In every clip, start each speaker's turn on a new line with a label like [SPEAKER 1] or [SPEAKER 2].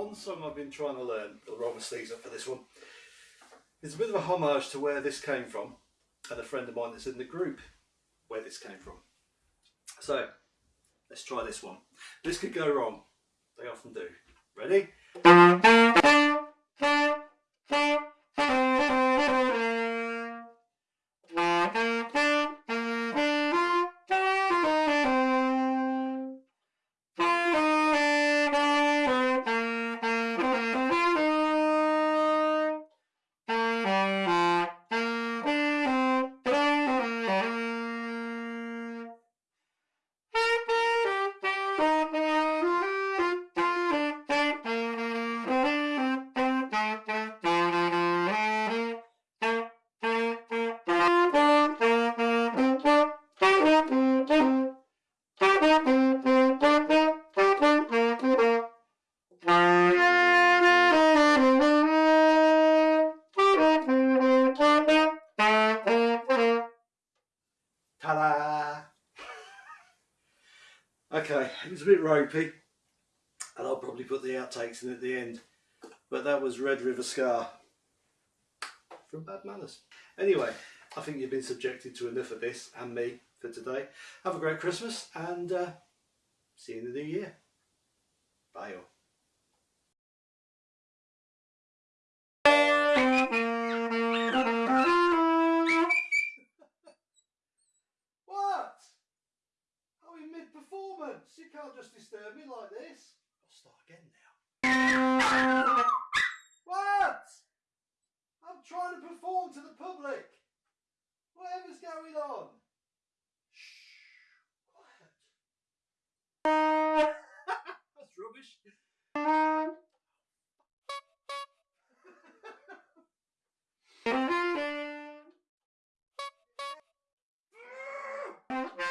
[SPEAKER 1] one song I've been trying to learn, or roll for this one. It's a bit of a homage to where this came from, and a friend of mine that's in the group where this came from. So, let's try this one. This could go wrong. They often do. Ready? Okay, it was a bit ropey, and I'll probably put the outtakes in at the end. But that was Red River Ska from Bad Manners. Anyway, I think you've been subjected to enough of this and me for today. Have a great Christmas and uh, see you in the new year. Bye all. Can't just disturb me like this. I'll start again now. What? I'm trying to perform to the public. Whatever's going on. Shh. Quiet. That's rubbish.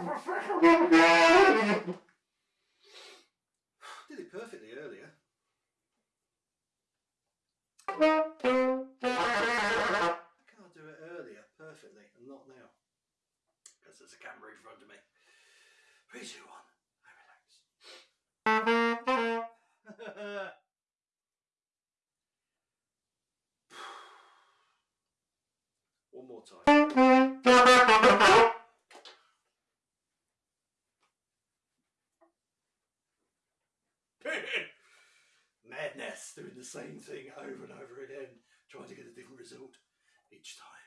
[SPEAKER 1] I did it perfectly earlier. Why can't I do it earlier perfectly and not now? Because there's a camera in front of me. Three, two, one. I relax. One more time. Madness, doing the same thing over and over again, trying to get a different result each time.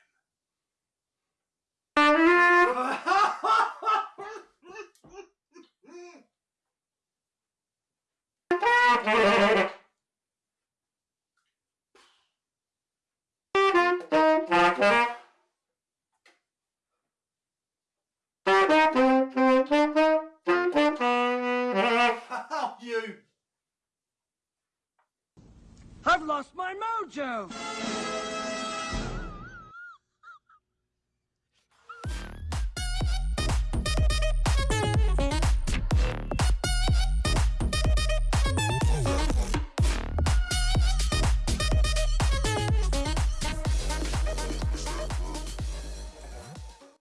[SPEAKER 2] I've lost my mojo!